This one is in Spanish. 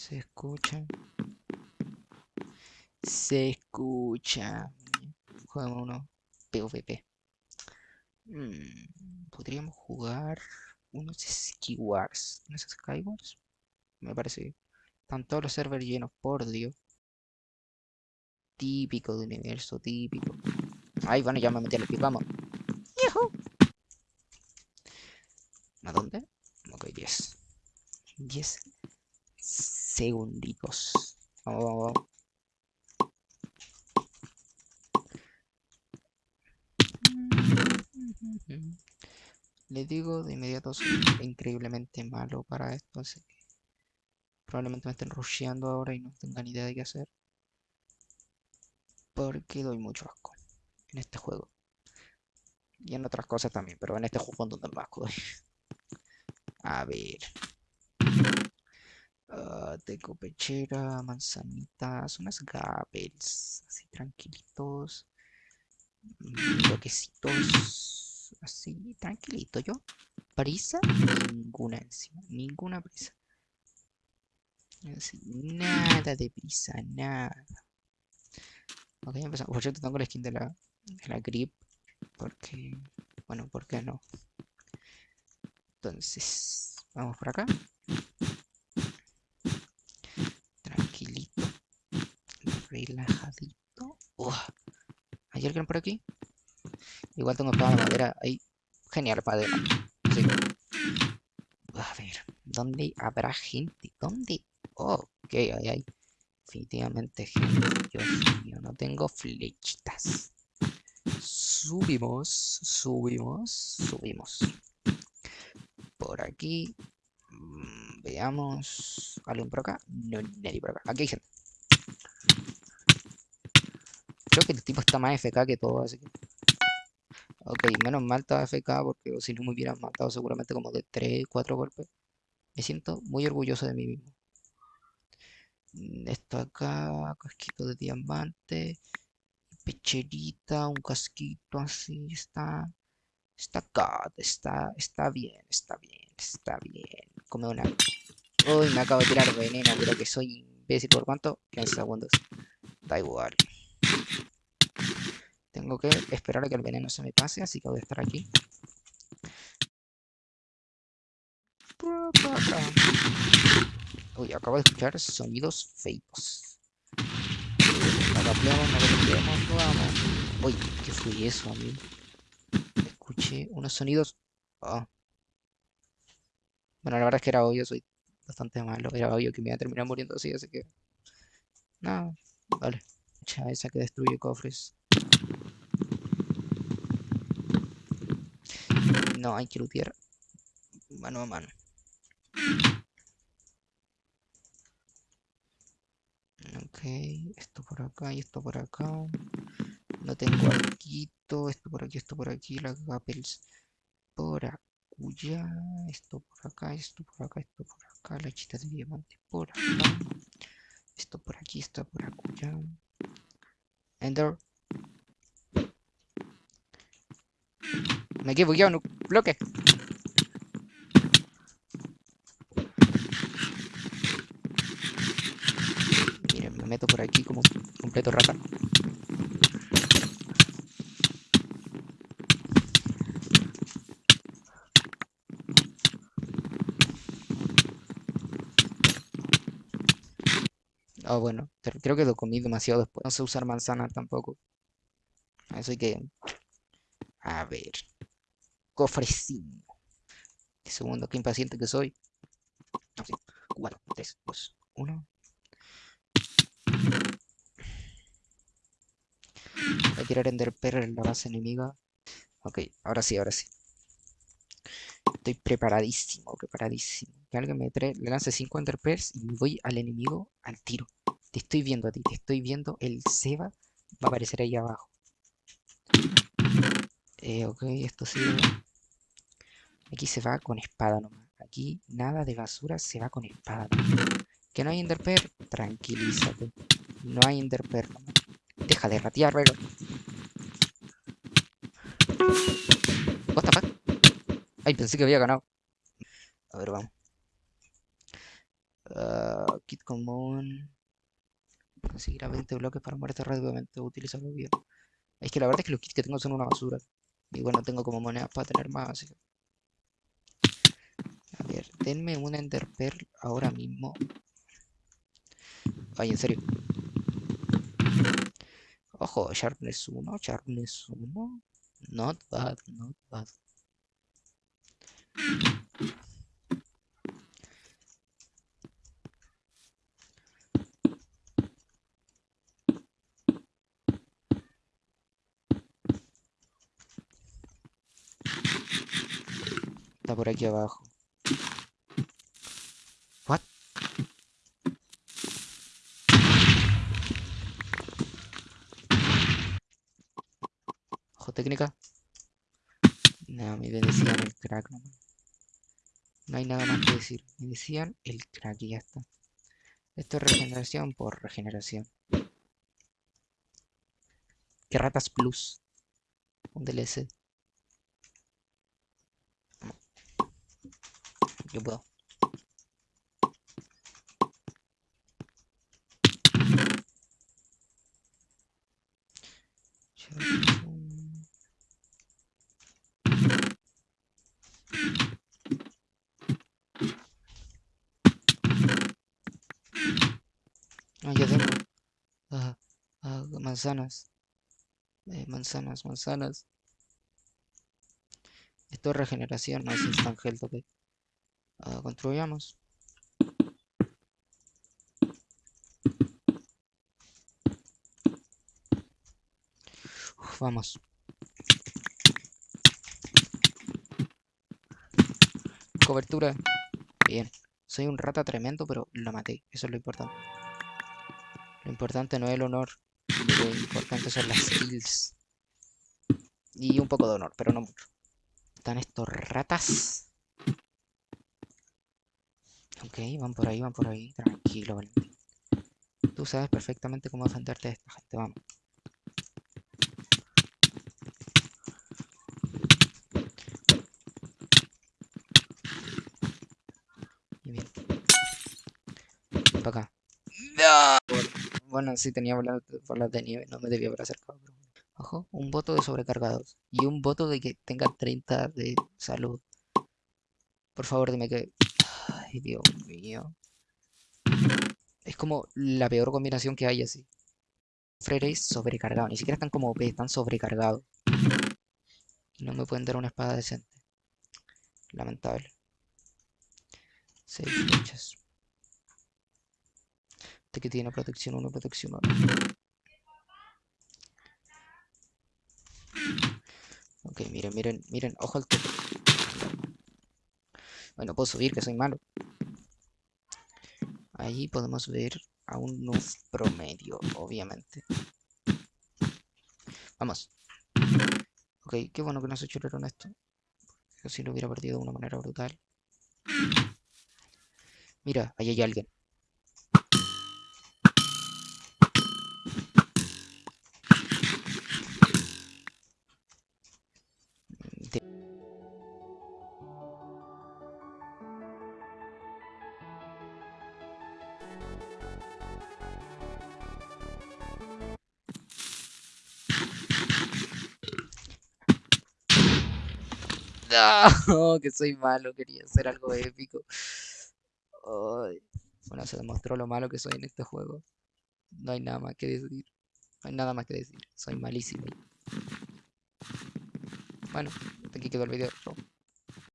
Se escucha. Se escucha. Juguemos uno PvP. Mm, podríamos jugar unos Skywars. ¿No es Skywars? Me parece. Están todos los servers llenos, por Dios. Típico de universo, típico. Ay, bueno, ya me metí al pick, vamos. ¡Yuhu! ¿A dónde? Ok, 10. 10 segunditos. Vamos, vamos, vamos. Les digo de inmediato, soy increíblemente malo para esto, así que probablemente me estén rusheando ahora y no tengan idea de qué hacer. Porque doy mucho asco en este juego. Y en otras cosas también, pero en este juego donde más asco. A ver. Ah, tengo pechera, manzanitas, unas gapels, así tranquilitos. mm, Bloquecitos, así tranquilito yo. Prisa, ninguna encima, ninguna prisa. Nada de prisa, nada. Ok, empezamos. Por cierto, tengo la skin de la, de la grip. Porque, bueno, ¿por qué no? Entonces, vamos por acá. Tranquilito. Relajadito. Ua. ¿Hay alguien por aquí? Igual tengo de madera ahí. Genial, madera. Sí. A ver, ¿dónde habrá gente? ¿Dónde? Oh, ok, ahí hay. Definitivamente gente. Dios mío, no tengo flechitas. Subimos, subimos, subimos. Por aquí. mm, Veamos. ¿Alguien por acá? No, nadie por acá. Aquí hay gente. Creo que el tipo está más FK que todo, así que... Ok, menos mal estaba FK porque si no me hubieran matado seguramente como de 3, 4 golpes. Me siento muy orgulloso de mí mismo. Mm, Esto acá, casquito de diamante, pecherita, un casquito así, está... Está God, está, está bien, está bien, está bien. Come una... Uy, me acabo de tirar veneno, pero que soy imbécil por cuánto? 15 segundos. Da igual. Tengo que esperar a que el veneno se me pase, así que voy a estar aquí. Uy, acabo de escuchar sonidos feitos. No lo no vamos. Uy, ¿qué fue eso, amigo? Escuché unos sonidos. Ah. Bueno, la verdad es que era obvio, soy bastante malo. Era obvio que me iba a terminar muriendo así, así que. No, vale. Esa que destruye cofres. No, hay que lootear mano a mano. Ok, esto por acá y esto por acá. No tengo arquito, esto por aquí, esto por aquí, las gapels por acuya, esto por acá, esto por acá, esto por acá, la chita de diamante por acá, esto por aquí, esto por acuya. Ender. Me quedé bugueado en un bloque. Miren, me meto por aquí como completo rata. Ah, bueno, pero creo que lo comí demasiado después. No sé usar manzana tampoco. Así que, a ver. Cofrecín. Un segundo, qué impaciente que soy. No, sí. 4, 3, 2, 1. Voy a tirar Ender Pearl en la base enemiga. Ok, ahora sí, ahora sí. Estoy preparadísimo, preparadísimo. Que alguien me trae, le lance 5 Ender Pearls y voy al enemigo al tiro. Te estoy viendo a ti, te estoy viendo. El Seba va a aparecer ahí abajo. Eh, ok, esto sí. Aquí se va con espada nomás. Aquí nada de basura, se va con espada. Que no hay Enderpearl, tranquilízate. No hay Enderpearl nomás. Deja de ratear, pero. What the fuck? Ay, pensé que había ganado. A ver, vamos. Ah, ok, kit común. Conseguirá 20 bloques para muerte rápidamente. Utilizarlo bien. Es que la verdad es que los kits que tengo son una basura. Y bueno, tengo como monedas para tener más. A ver, denme un Ender Pearl ahora mismo. Ay, en serio. Ojo, Sharpness 1, Sharpness 1. Not bad, not bad. Está por aquí abajo. What? Ojo técnica. No, me decían el crack. No hay nada más que decir. Me decían el crack y ya está. Esto es regeneración por regeneración. Que ratas plus. Un DLC. Yo puedo. Ah, ya tengo. Ah, ah, manzanas. Eh, manzanas, manzanas. Esto es regeneración, no es instant health, ok. Ah, construyamos. Vamos. Cobertura. Bien. Soy un rata tremendo, pero lo maté. Eso es lo importante. Lo importante no es el honor. Lo importante son las skills. Y un poco de honor, pero no mucho. Están estos ratas. Ok, van por ahí, van por ahí. Tranquilo, Valentín. Tú sabes perfectamente cómo defenderte de esta gente. Vamos. Y bien. Para acá. Bueno, sí tenía bolas, de nieve, no me debía haber acercado. pero. Ojo, un voto de sobrecargados. Y un voto de que tenga 30 de salud. Por favor, dime que... Dios mío. Es como la peor combinación que hay así. Freres sobrecargado. Ni siquiera están como OP, están sobrecargados. No me pueden dar una espada decente. Lamentable. Seis flechas. Este que tiene protección 1, protección 1. Ok, miren, miren, miren, ojo al toque. Bueno, puedo subir, que soy malo. Ahí podemos ver a un noob promedio, obviamente. Vamos. Ok, qué bueno que no se chularon esto. Porque si lo hubiera perdido de una manera brutal. Mira, ahí hay alguien. Que soy malo, quería hacer algo épico. Ay. Bueno, se demostró lo malo que soy en este juego. No hay nada más que decir. No hay nada más que decir. Soy malísimo. Bueno, hasta aquí quedó el video.